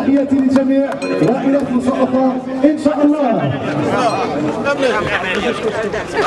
تحياتي للجميع. والى فرصه إن شاء الله.